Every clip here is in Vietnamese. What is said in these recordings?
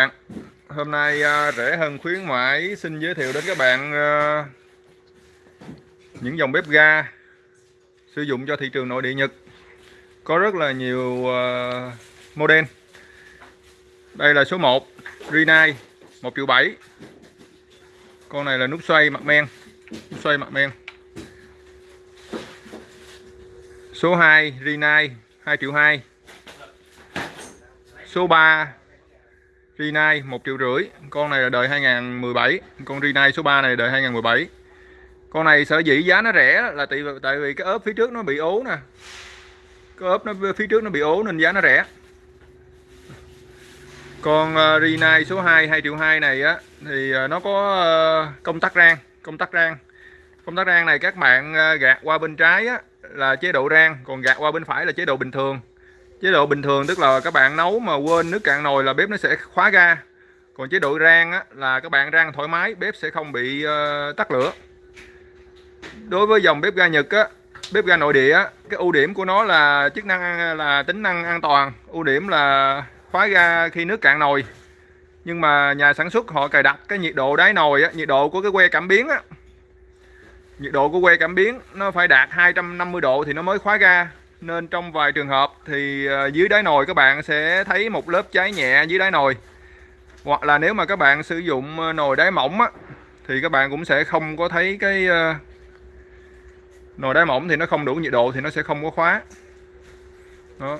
bạn Hôm nay à, uh, rẻ hơn khuyến mãi xin giới thiệu đến các bạn uh, những dòng bếp ga sử dụng cho thị trường nội địa Nhật. Có rất là nhiều uh, model. Đây là số 1 Rinai 1 triệu 7 con này là nút xoay mặt men nút xoay mặt men. Số 2 Rinai 2 triệu 2 số 3 Rinai 1 triệu rưỡi. Con này là đời 2017 con Rinai số 3 này đời 2017 con này sở dĩ giá nó rẻ là tại, tại vì cái ốp phía trước nó bị ố nè. Cái ốp nó phía trước nó bị ố nên giá nó rẻ. Con uh, Rinai số 2 2 triệu 2 này á thì uh, nó có uh, công tắc rang công tắc rang. Công tắc rang này các bạn uh, gạt qua bên trái á là chế độ rang còn gạt qua bên phải là chế độ bình thường chế độ bình thường tức là các bạn nấu mà quên nước cạn nồi là bếp nó sẽ khóa ga. Còn chế độ rang á, là các bạn rang thoải mái bếp sẽ không bị uh, tắt lửa. Đối với dòng bếp ga Nhật á bếp ga nội địa á, cái ưu điểm của nó là chức năng là tính năng an toàn. Ưu điểm là khóa ga khi nước cạn nồi. Nhưng mà nhà sản xuất họ cài đặt cái nhiệt độ đáy nồi á, nhiệt độ của cái que cảm biến á. Nhiệt độ của que cảm biến nó phải đạt 250 độ thì nó mới khóa ga nên trong vài trường hợp thì ờ, dưới đáy nồi các bạn sẽ thấy một lớp cháy nhẹ dưới đáy nồi. Hoặc là nếu mà các bạn sử dụng ờ, nồi đáy mỏng á, thì các bạn cũng sẽ không có thấy cái ờ, nồi đáy mỏng thì nó không đủ nhiệt độ thì nó sẽ không có khóa. Đó.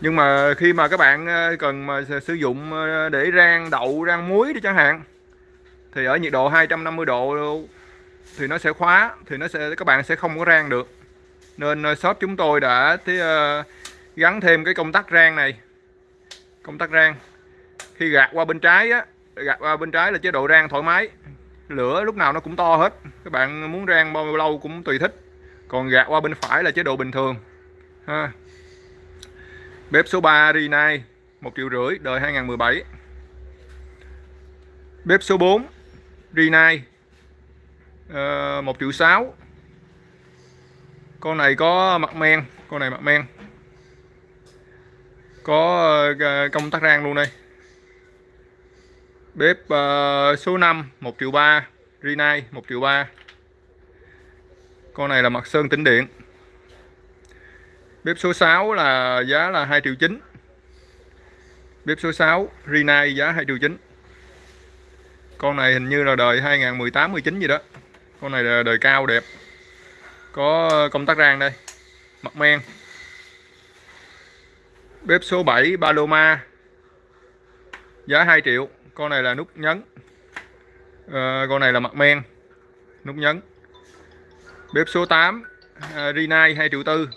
Nhưng mà khi mà các bạn cần mà sử dụng để rang đậu rang muối đi chẳng hạn thì ở nhiệt độ 250 độ thì nó sẽ khóa thì nó sẽ các bạn sẽ không có rang được nên ờ, shop chúng tôi đã tí, uh, ờ, gắn thêm cái công tắc rang này. Công tắc rang. Khi gạt qua bên trái á gạt qua bên trái là chế độ rang thoải mái. Lửa lúc nào nó cũng to hết. Các bạn muốn rang bao lâu cũng tùy thích. Còn gạt qua bên phải là chế độ bình thường. Ha. Bếp số 3 Rinnai 1 triệu rưỡi đời 2017 bếp số 4 Rinnai ờ, một 1 triệu 6 con này có mặt men con này mặt men. Có ờ, công tắc rang luôn đây. Bếp uh, số 5 1 triệu 3 Rinai 1 triệu 3 con này là mặt sơn tĩnh điện. Bếp số 6 là giá là 2 triệu 9 bếp số 6 Rinai giá 2 triệu 9 con này hình như là đời 2018 19 gì đó. Con này là đời cao đẹp có ờ, công tắc rang đây mặt men. Bếp số 7 Paloma. Giá 2 triệu con này là nút nhấn. À, con này là mặt men nút nhấn. Bếp số 8 à, ờ, Rinnai 2 triệu tư.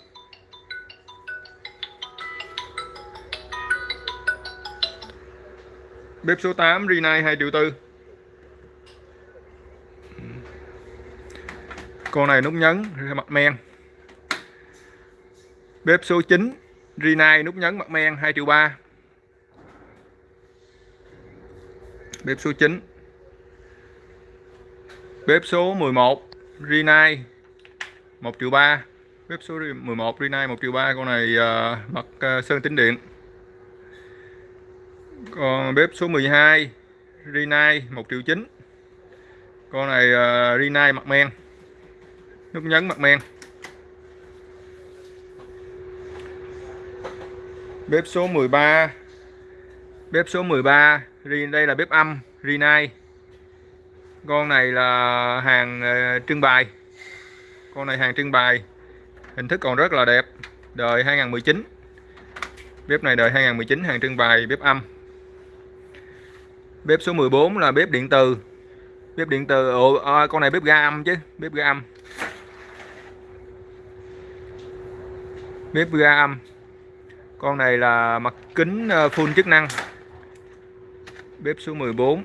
Bếp số 8 Rinai 2 triệu tư. Con này nút nhấn mặt men. Bếp số 9 Rinai nút nhấn mặt men 2 triệu 3 bếp số 9 bếp số 11 Rinai 1 triệu 3 bếp số 11 Rinai 1 triệu 3 con này uh, mặt uh, sơn tính điện. Còn bếp số 12 Rinai 1 triệu 9 con này uh, Rinai mặt men nút nhấn mặt men. Bếp số 13 bếp số 13 đây là bếp âm Rinnai con này là hàng ờ, trưng bày. Con này hàng trưng bày. Hình thức còn rất là đẹp. Đời 2019 bếp này đời 2019 hàng trưng bày bếp âm. Bếp số 14 là bếp điện từ. Bếp điện từ Ồ, à, con này bếp ga âm chứ bếp ga âm. Bếp ga âm. Con này là mặt kính ờ, full chức năng. Bếp số 14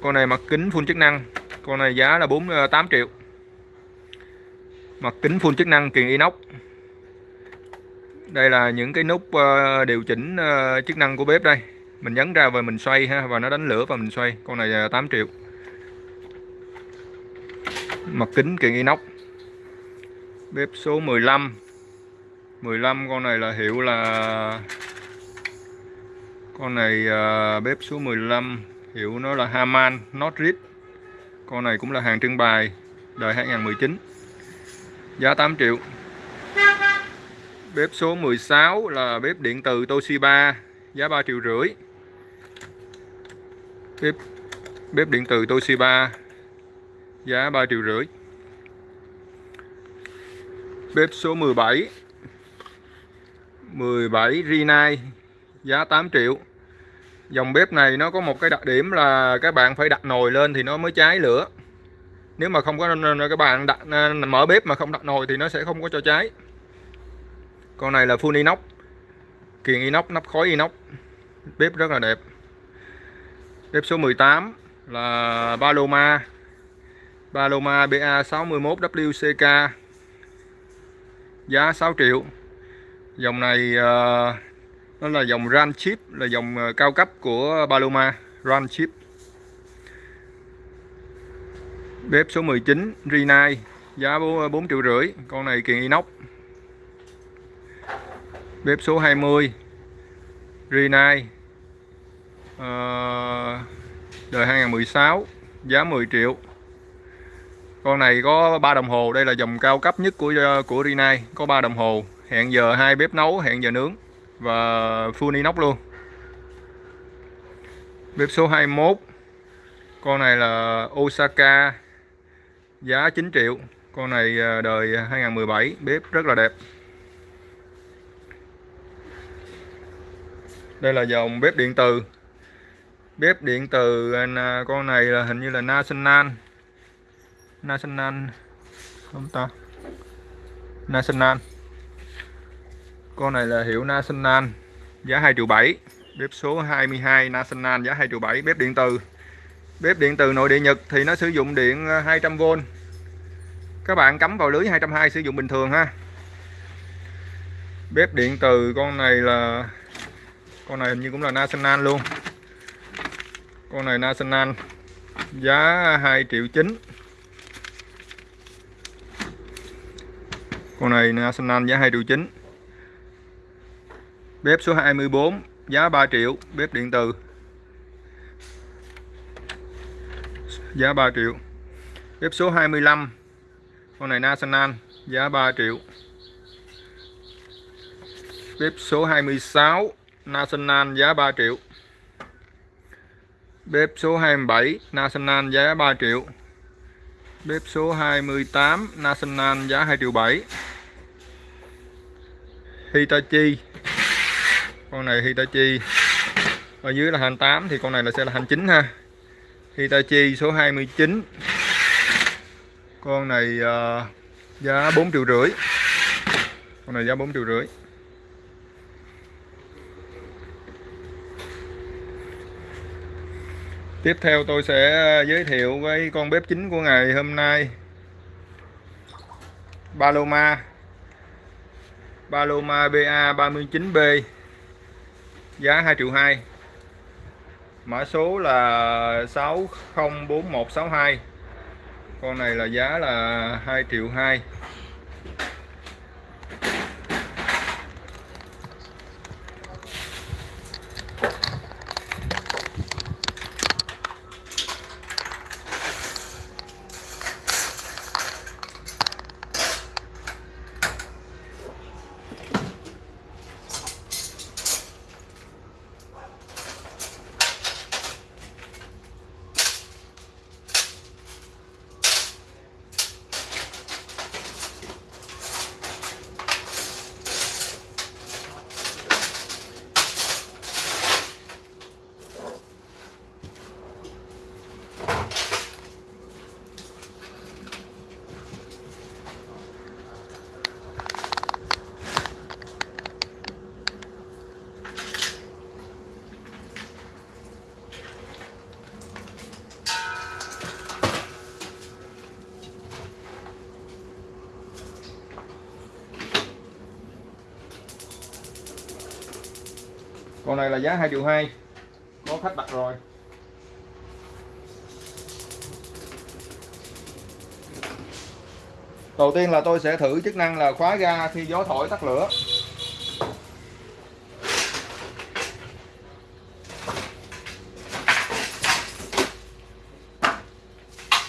con này mặt kính full chức năng. Con này giá là 48 ờ, triệu. Mặt kính full chức năng kiền inox. Đây là những cái nút ờ, điều chỉnh chức năng của bếp đây. Mình nhấn ra và mình xoay ha, và nó đánh lửa và mình xoay. Con này là 8 triệu. Mặt kính kiện inox. Bếp số 15 15 con này là hiệu là con này uh, bếp số 15 hiệu nó là Haman Notrit con này cũng là hàng trưng bày đời 2019 giá 8 triệu. Bếp số 16 là bếp điện từ Toshiba giá 3 triệu rưỡi. Bếp bếp điện từ Toshiba giá 3 triệu rưỡi. Bếp số 17 17 Rinai giá 8 triệu. Dòng bếp này nó có một cái đặc điểm là các bạn phải đặt nồi lên thì nó mới cháy lửa. Nếu mà không có các bạn đặt à, mở bếp mà không đặt nồi thì nó sẽ không có cho cháy. Con này là full inox, kiền inox, nắp khói inox. Bếp rất là đẹp. Bếp số 18 là Paloma Paloma BA61WCK giá 6 triệu dòng này uh, nó là dòng Ran Chip là dòng uh, cao cấp của Paloma Ran Chip. Bếp số 19 Rinai giá 4 ờ, triệu rưỡi con này kiện inox. Bếp số 20 Rinai uh, đời 2016 giá 10 triệu. Con này có ba đồng hồ đây là dòng cao cấp nhất của của Rinai có ba đồng hồ hẹn giờ hai bếp nấu, hẹn giờ nướng. Và full inox luôn. Bếp số 21 con này là Osaka. Giá 9 triệu. Con này à, đời 2017 bếp rất là đẹp. Đây là dòng bếp điện từ. Bếp điện từ à, con này là hình như là National. National. Không ta? National con này là hiệu National, giá 2 triệu 7 bếp số 22 National, giá 2 triệu 7 bếp điện từ. Bếp điện từ nội địa Nhật thì nó sử dụng điện à, 200V các bạn cắm vào lưới 220 sử dụng bình thường ha. Bếp điện từ, con này là, con này hình như cũng là National luôn. Con này National, giá 2 triệu 9 con này National, giá 2 triệu 9 bếp số 24 giá 3 triệu, bếp điện từ giá 3 triệu. Bếp số 25 con này National, giá 3 triệu. Bếp số 26 National, giá 3 triệu. Bếp số 27 National, giá 3 triệu. Bếp số 28 National, giá 2 triệu 7 Hitachi con này Hitachi. Ở dưới là hành 8 thì con này là sẽ là hành 9 ha. Hitachi số 29 con này uh, giá 4 triệu rưỡi. Con này giá 4 triệu rưỡi. Tiếp theo tôi sẽ giới thiệu với con bếp chính của ngày hôm nay. Paloma. Paloma BA39B giá 2 triệu 2 mã số là 604162 con này là giá là 2 triệu 2 con này là giá 2 triệu 2 có khách đặt rồi. Đầu tiên là tôi sẽ thử chức năng là khóa ga khi gió thổi tắt lửa.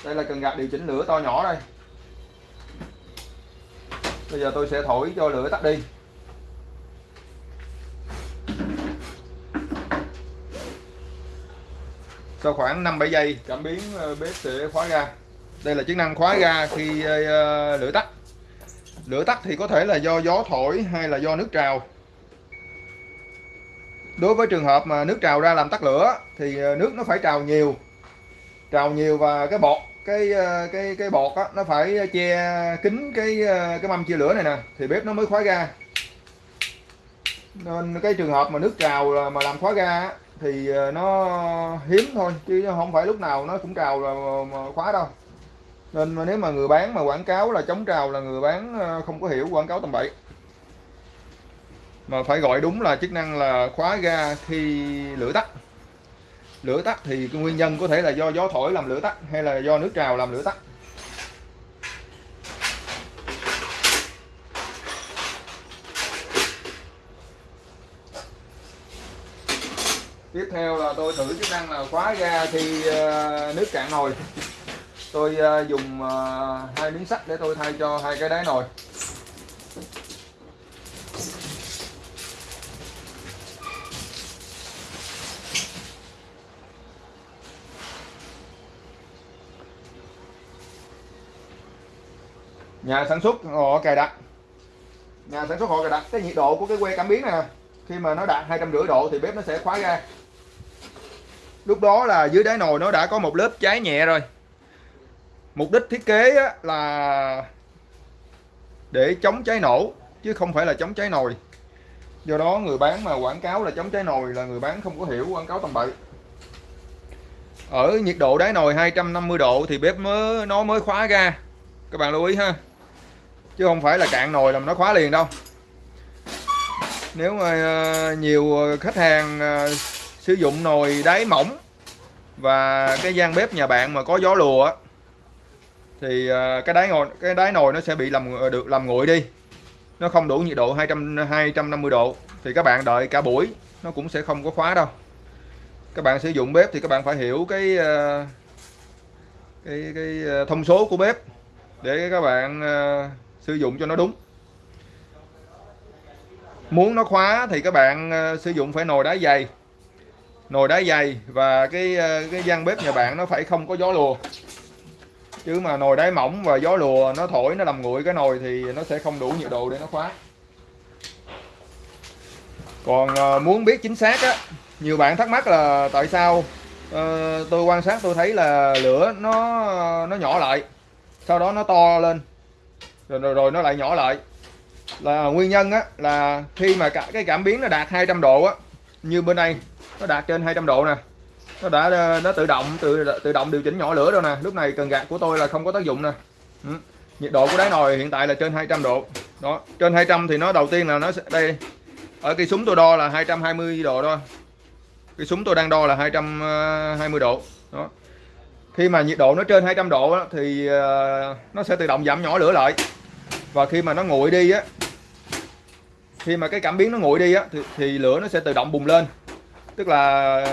Đây là cần gạt điều chỉnh lửa to nhỏ đây. Bây giờ tôi sẽ thổi cho lửa tắt đi. Sau khoảng 5-7 giây cảm biến ờ, bếp sẽ khóa ga. Đây là chức năng khóa ga khi ờ, ờ, lửa tắt. Lửa tắt thì có thể là do gió thổi hay là do nước trào. Đối với trường hợp mà nước trào ra làm tắt lửa thì nước nó phải trào nhiều. Trào nhiều và cái bọt cái cái cái bọt á, nó phải che kín cái cái mâm chia lửa này nè thì bếp nó mới khóa ga. Nên cái trường hợp mà nước trào mà làm khóa ga thì ờ, nó hiếm thôi, chứ không phải lúc nào nó cũng trào là ờ, khóa đâu. Nên mà nếu mà người bán mà quảng cáo là chống trào là người bán ờ, không có hiểu quảng cáo tầm bậy. Mà phải gọi đúng là chức năng là khóa ga khi lửa tắt. Lửa tắt thì nguyên nhân có thể là do gió thổi làm lửa tắt, hay là do nước trào làm lửa tắt. Tiếp theo là tôi thử chức năng là khóa ga khi ờ, nước cạn nồi. Tôi ờ, dùng ờ, hai miếng sắt để tôi thay cho hai cái đáy nồi. Nhà sản xuất họ cài đặt. Nhà sản xuất họ cài đặt, cái nhiệt độ của cái que cảm biến này khi mà nó đạt hai trăm rưỡi độ thì bếp nó sẽ khóa ra lúc đó là dưới đáy nồi nó đã có một lớp cháy nhẹ rồi. Mục đích thiết kế là để chống cháy nổ, chứ không phải là chống cháy nồi. Do đó người bán mà quảng cáo là chống cháy nồi là người bán không có hiểu quảng cáo tầm bậy. Ở nhiệt độ đáy nồi 250 độ thì bếp mới, nó mới khóa ra. Các bạn lưu ý ha. Chứ không phải là cạn nồi làm nó khóa liền đâu. Nếu mà ờ, nhiều khách hàng ờ, sử dụng nồi đáy mỏng và cái gian bếp nhà bạn mà có gió lùa thì à, cái đáy nồi cái đáy nồi nó sẽ bị làm ờ, được làm nguội đi. Nó không đủ nhiệt độ 200 250 độ, thì các bạn đợi cả buổi, nó cũng sẽ không có khóa đâu. Các bạn sử dụng bếp thì các bạn phải hiểu cái ờ, cái cái ờ, thông số của bếp để các bạn sử dụng cho nó đúng. Muốn nó khóa thì các bạn sử dụng phải nồi đá dày nồi đá dày và cái ờ, cái gian bếp nhà bạn nó phải không có gió lùa. Chứ mà nồi đáy mỏng và gió lùa nó thổi nó làm nguội cái nồi thì nó sẽ không đủ nhiệt độ để nó khóa. Còn ờ, muốn biết chính xác á nhiều bạn thắc mắc là tại sao uh, tôi quan sát tôi thấy là lửa nó nó nhỏ lại sau đó nó to lên rồi rồi, rồi nó lại nhỏ lại. Là nguyên nhân á là khi mà cả cái cảm biến nó đạt 200 độ á như bên đây nó đạt trên 200 độ nè. Nó đã ờ, nó tự động tự tự động điều chỉnh nhỏ lửa rồi nè. Lúc này cần gạt của tôi là không có tác dụng nè. Ừ. nhiệt độ của đáy nồi hiện tại là trên 200 độ. Đó trên 200 thì nó đầu tiên là nó sẽ đây. Ở cái súng tôi đo là 220 độ thôi. Cái súng tôi đang đo là 220 ờ, độ. Đó. Khi mà nhiệt độ nó trên 200 độ đó, thì ờ, nó sẽ tự động giảm nhỏ lửa lại. Và khi mà nó nguội đi á khi mà cái cảm biến nó nguội đi á thì, thì lửa nó sẽ tự động bùng lên. Tức là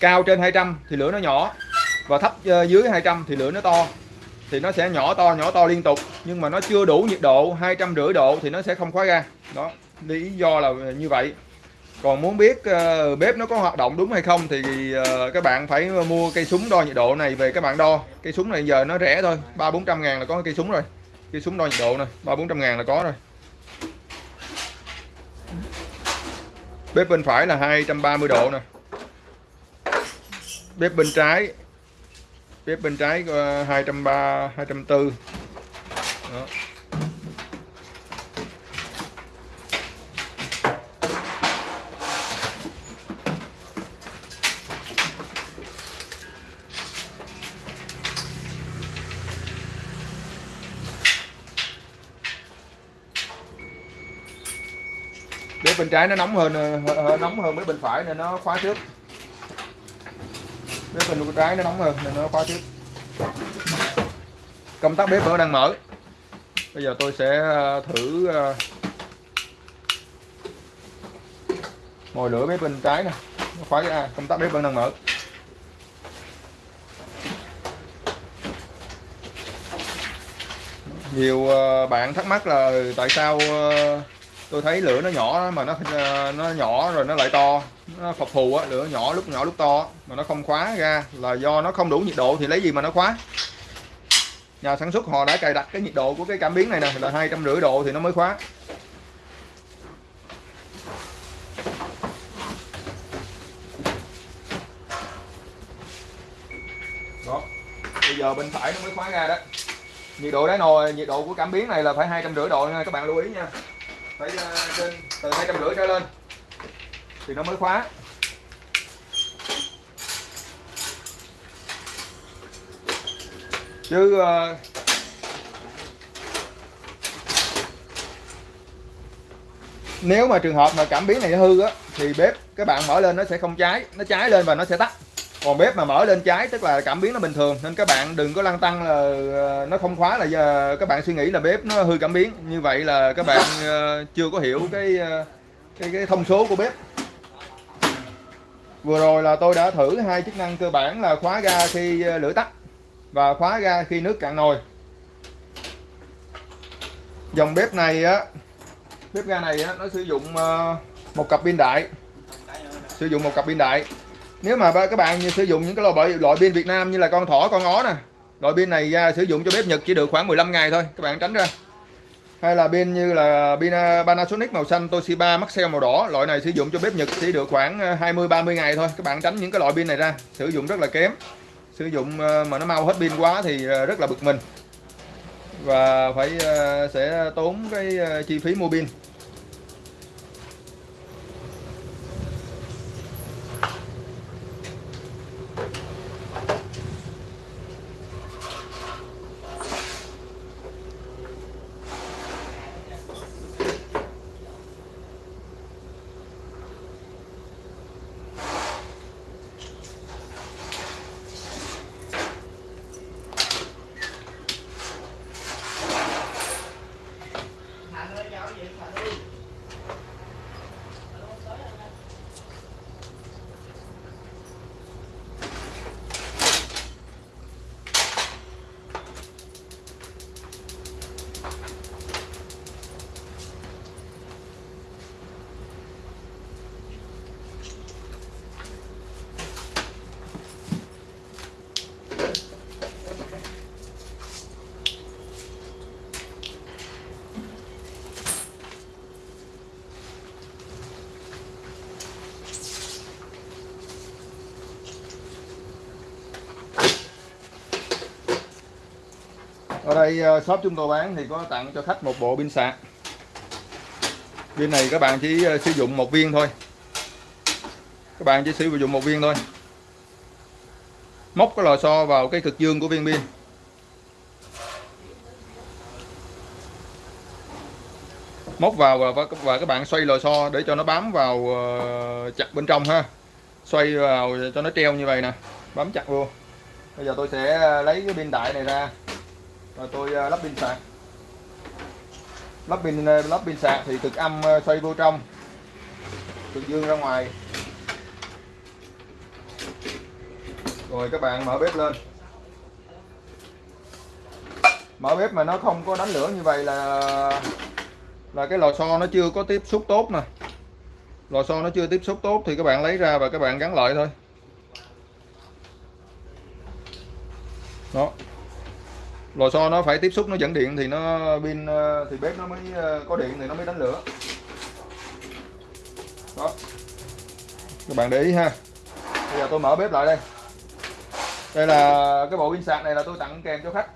cao trên 200 thì lửa nó nhỏ và thấp ờ, dưới 200 thì lửa nó to. Thì nó sẽ nhỏ to nhỏ to liên tục nhưng mà nó chưa đủ nhiệt độ hai trăm rưỡi độ thì nó sẽ không khóa ra đó lý do là như vậy. Còn muốn biết uh, bếp nó có hoạt động đúng hay không thì uh, các bạn phải mua cây súng đo nhiệt độ này về các bạn đo. Cây súng này giờ nó rẻ thôi ba bốn trăm ngàn là có cây súng rồi. Cây súng đo nhiệt độ này ba bốn trăm ngàn là có rồi. Bếp bên phải là 230 độ nè. Bếp bên trái, bếp bên trái ờ, 230 240 đó. Bên trái nó nóng hơn hơi nóng hơn mấy bên phải nên nó khóa trước. Bếp bên trái nó nóng hơn nên nó khóa trước. Công tắc bếp vẫn đang mở. Bây giờ tôi sẽ thử mồi lửa bếp bên trái nè. Khóa ra à, công tắc bếp vẫn đang mở. Nhiều bạn thắc mắc là tại sao tôi thấy lửa nó nhỏ mà nó ờ, nó nhỏ rồi nó lại to. Nó phập phù á, lửa nhỏ lúc nhỏ lúc to mà nó không khóa ra là do nó không đủ nhiệt độ thì lấy gì mà nó khóa? Nhà sản xuất họ đã cài đặt cái nhiệt độ của cái cảm biến này nè, là hai trăm rưỡi độ thì nó mới khóa. Đó, bây giờ bên phải nó mới khóa ra đó. Nhiệt độ đáy nồi, nhiệt độ của cảm biến này là phải hai trăm rưỡi độ nha, các bạn lưu ý nha phải ờ, trên từ hai trăm rưỡi trở lên. Thì nó mới khóa. Chứ uh, nếu mà trường hợp mà cảm biến này hư á thì bếp các bạn mở lên nó sẽ không cháy nó cháy lên và nó sẽ tắt còn bếp mà mở lên trái tức là cảm biến nó bình thường. Nên các bạn đừng có lăn tăng là ờ, nó không khóa là giờ các bạn suy nghĩ là bếp nó hư cảm biến. Như vậy là các bạn ờ, chưa có hiểu cái ờ, cái cái thông số của bếp. Vừa rồi là tôi đã thử hai chức năng cơ bản là khóa ga khi lửa tắt và khóa ga khi nước cạn nồi. Dòng bếp này á bếp ga này á, nó sử dụng một cặp pin đại. Sử dụng một cặp pin đại nếu mà các bạn sử dụng những cái loại loại pin Việt Nam như là con thỏ, con ó nè. Loại pin này ra sử dụng cho bếp Nhật chỉ được khoảng 15 ngày thôi, các bạn tránh ra. Hay là pin như là pin à, Panasonic màu xanh, Toshiba, Maxell màu đỏ. Loại này sử dụng cho bếp Nhật chỉ được khoảng à, 20 30 ngày thôi. Các bạn tránh những cái loại pin này ra, sử dụng rất là kém. Sử dụng mà nó mau hết pin quá thì rất là bực mình. Và phải sẽ tốn cái chi phí mua pin ở đây ờ, shop chúng tôi bán thì có tặng cho khách một bộ pin sạc. Pin này các bạn chỉ ờ, sử dụng một viên thôi. Các bạn chỉ sử dụng một viên thôi. Móc cái lò xo vào cái cực dương của viên pin. Móc vào và, và các bạn xoay lò xo để cho nó bám vào ờ, chặt bên trong ha. Xoay vào cho nó treo như vậy nè bám chặt luôn bây giờ tôi sẽ lấy cái pin đại này ra rồi tôi ờ, lắp pin sạc. Lắp pin ờ, lắp pin sạc thì cực âm ờ, xoay vô trong. Cực dương ra ngoài. Rồi các bạn mở bếp lên. Mở bếp mà nó không có đánh lửa như vậy là là cái lò xo nó chưa có tiếp xúc tốt nè. Lò xo nó chưa tiếp xúc tốt thì các bạn lấy ra và các bạn gắn lại thôi. Đó lò xo nó phải tiếp xúc, nó dẫn điện thì nó pin ờ, thì bếp nó mới ờ, có điện thì nó mới đánh lửa. Đó. Các bạn để ý ha. Bây giờ tôi mở bếp lại đây. Đây là cái bộ pin sạc này là tôi tặng kèm cho khách.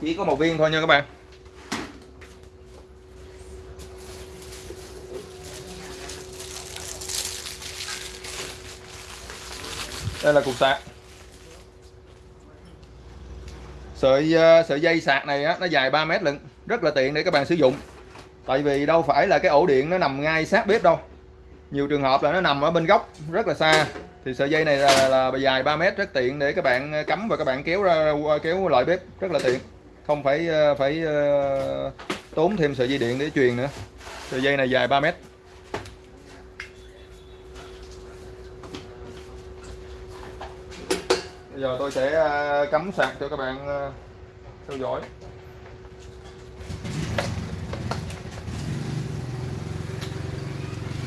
Chỉ có một viên thôi nha các bạn. Đây là cục sạc. Sợi ờ, sợi dây sạc này á, nó dài 3 mét lận rất là tiện để các bạn sử dụng. Tại vì đâu phải là cái ổ điện nó nằm ngay sát bếp đâu. Nhiều trường hợp là nó nằm ở bên góc rất là xa. Thì sợi dây này là, là dài 3 mét rất tiện để các bạn ờ, cắm và các bạn kéo ra kéo lại bếp rất là tiện. Không phải ờ, phải tốn thêm sợi dây điện để truyền nữa. Sợi dây này dài 3 mét. bây giờ tôi sẽ ờ, cắm sạc cho các bạn ờ, theo dõi.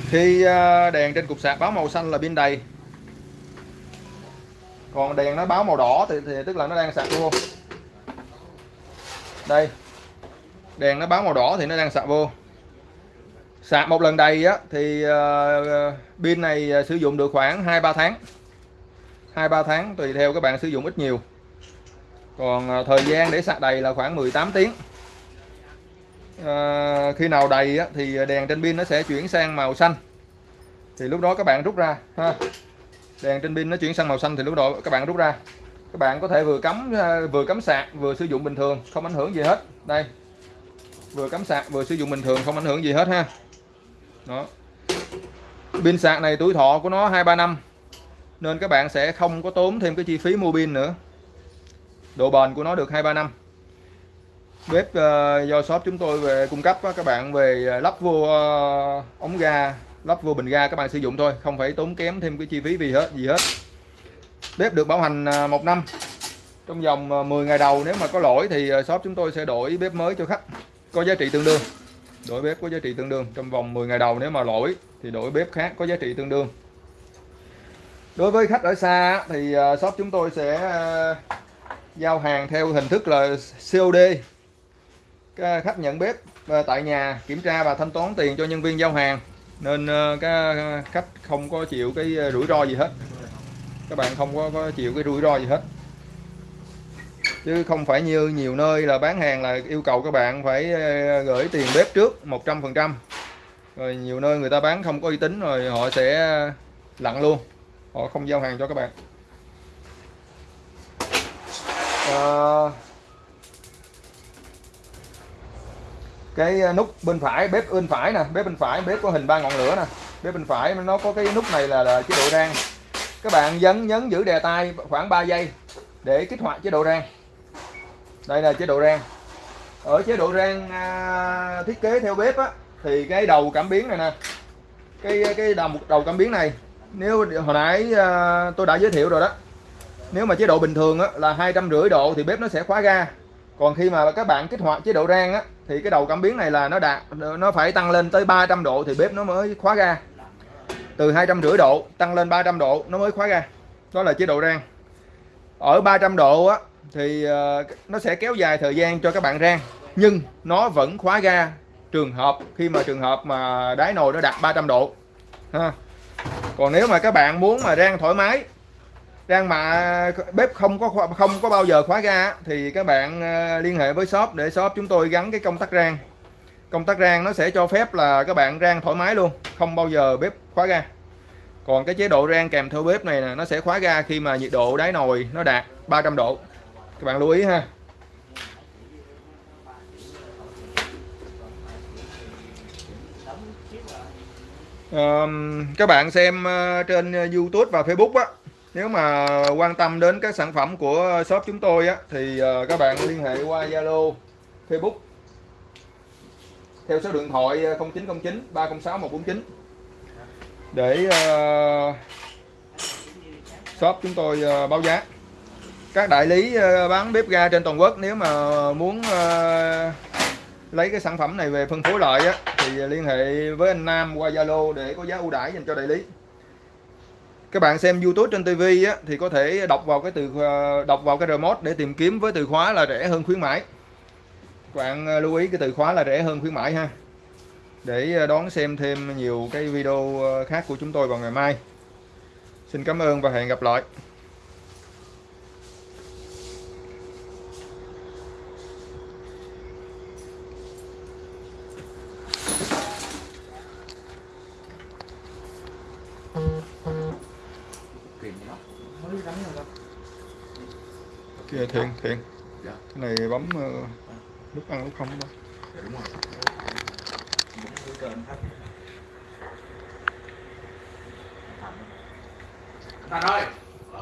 Khi ờ, đèn trên cục sạc báo màu xanh là pin đầy. Còn đèn nó báo màu đỏ thì, thì tức là nó đang sạc vô. Đây. Đèn nó báo màu đỏ thì nó đang sạc vô. Sạc một lần đầy á thì pin này sử dụng được khoảng 2-3 tháng. 2-3 tháng tùy theo các bạn sử dụng ít nhiều. Còn à, thời gian để sạc đầy là khoảng 18 tiếng. À, khi nào đầy á, thì đèn trên pin nó sẽ chuyển sang màu xanh. Thì lúc đó các bạn rút ra ha. Đèn trên pin nó chuyển sang màu xanh thì lúc đó các bạn rút ra. Các bạn có thể vừa cắm à, vừa cắm sạc vừa sử dụng bình thường không ảnh hưởng gì hết. Đây. Vừa cắm sạc vừa sử dụng bình thường không ảnh hưởng gì hết ha. Đó. Pin sạc này tuổi thọ của nó hai ba năm nên các bạn sẽ không có tốn thêm cái chi phí mua pin nữa. Độ bền của nó được hai ba năm. Bếp uh, do shop chúng tôi về cung cấp các bạn về ờ, lắp vô uh, ống ga lắp vô bình ga các bạn sử dụng thôi không phải tốn kém thêm cái chi phí gì hết gì hết. Bếp được bảo hành uh, một năm. Trong vòng 10 ngày đầu nếu mà có lỗi thì shop chúng tôi sẽ đổi bếp mới cho khách. Có giá trị tương đương. Đổi bếp có giá trị tương đương. Trong vòng 10 ngày đầu nếu mà lỗi thì đổi bếp khác có giá trị tương đương đối với khách ở xa thì ờ, shop chúng tôi sẽ ờ, giao hàng theo hình thức là COD các khách nhận bếp ờ, tại nhà kiểm tra và thanh toán tiền cho nhân viên giao hàng. Nên các khách không có chịu cái rủi ro gì hết. Các bạn không có, có chịu cái rủi ro gì hết. Chứ không phải như nhiều nơi là bán hàng là yêu cầu các bạn phải gửi tiền bếp trước 100% rồi nhiều nơi người ta bán không có uy tín rồi họ sẽ lặn luôn họ không giao hàng cho các bạn. À, cái nút bên phải bếp bên phải nè bếp bên phải bếp có hình ba ngọn lửa nè. Bếp bên phải nó có cái nút này là, là chế độ rang. Các bạn nhấn nhấn giữ đè tay khoảng 3 giây để kích hoạt chế độ rang. Đây là chế độ rang. Ở chế độ rang à, thiết kế theo bếp á thì cái đầu cảm biến này nè cái cái đầu đầu cảm biến này nếu hồi nãy uh, tôi đã giới thiệu rồi đó. Nếu mà chế độ bình thường á, là hai trăm rưỡi độ thì bếp nó sẽ khóa ga. Còn khi mà các bạn kích hoạt chế độ rang á, thì cái đầu cảm biến này là nó đạt nó phải tăng lên tới 300 độ thì bếp nó mới khóa ga. Từ hai trăm rưỡi độ tăng lên 300 độ nó mới khóa ga. Đó là chế độ rang. Ở 300 độ á thì uh, nó sẽ kéo dài thời gian cho các bạn rang nhưng nó vẫn khóa ga trường hợp khi mà trường hợp mà đáy nồi nó đạt 300 độ. Ha còn nếu mà các bạn muốn mà rang thoải mái, rang mà bếp không có không có bao giờ khóa ga thì các bạn ờ, liên hệ với shop để shop chúng tôi gắn cái công tắc rang. Công tắc rang nó sẽ cho phép là các bạn rang thoải mái luôn, không bao giờ bếp khóa ga. Còn cái chế độ rang kèm theo bếp này nè, nó sẽ khóa ga khi mà nhiệt độ đáy nồi nó đạt 300 độ. Các bạn lưu ý ha. Các bạn xem uh, trên ờ, YouTube và Facebook á nếu mà quan tâm đến các sản phẩm của shop chúng tôi á thì uh, các bạn liên hệ qua Zalo Facebook. Theo số điện thoại 0909 306 149 để uh, shop chúng tôi uh, báo giá. Các đại lý uh, bán bếp ga trên toàn quốc nếu mà muốn uh, lấy cái sản phẩm này về phân phối lại á, thì liên hệ với anh Nam qua Zalo để có giá ưu đãi dành cho đại lý. Các bạn xem YouTube trên TV á, thì có thể đọc vào cái từ ờ, đọc vào cái remote để tìm kiếm với từ khóa là rẻ hơn khuyến mãi. Các bạn ờ, lưu ý cái từ khóa là rẻ hơn khuyến mãi ha. Để ờ, đón xem thêm nhiều cái video khác của chúng tôi vào ngày mai. Xin cảm ơn và hẹn gặp lại. Thiện dạ. cái này bấm uh, lúc ăn lúc không đó. Đúng rồi. Thành ơi